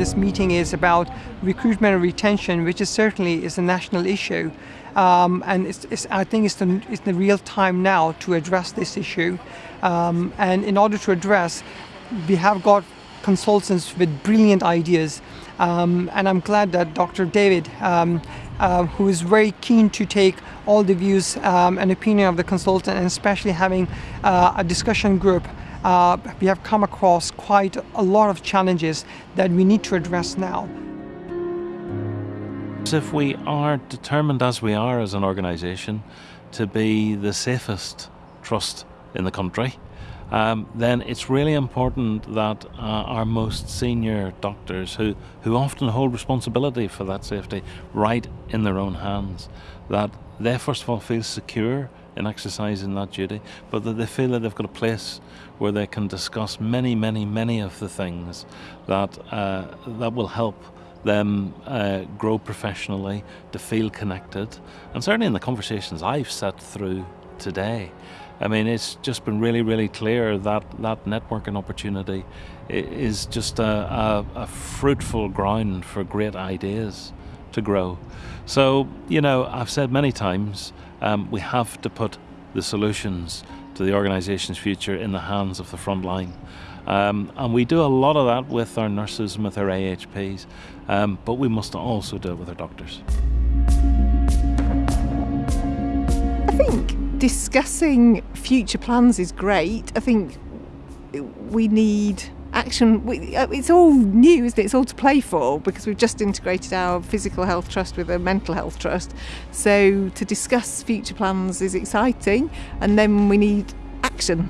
this meeting is about recruitment and retention, which is certainly is a national issue. Um, and it's, it's, I think it's the, it's the real time now to address this issue. Um, and in order to address, we have got consultants with brilliant ideas. Um, and I'm glad that Dr. David, um, uh, who is very keen to take all the views um, and opinion of the consultant, and especially having uh, a discussion group, uh, we have come across quite a lot of challenges that we need to address now. If we are determined as we are as an organisation to be the safest trust in the country, um, then it's really important that uh, our most senior doctors, who, who often hold responsibility for that safety right in their own hands, that they first of all feel secure in exercising that duty, but that they feel that they've got a place where they can discuss many, many, many of the things that uh, that will help them uh, grow professionally, to feel connected, and certainly in the conversations I've sat through today, I mean, it's just been really, really clear that that networking opportunity is just a, a, a fruitful ground for great ideas to grow. So, you know, I've said many times, um, we have to put the solutions to the organisation's future in the hands of the front line. Um, and we do a lot of that with our nurses and with our AHPs, um, but we must also do it with our doctors. I think discussing future plans is great. I think we need action, uh, it's all new, isn't it? It's all to play for because we've just integrated our physical health trust with a mental health trust. So to discuss future plans is exciting, and then we need action.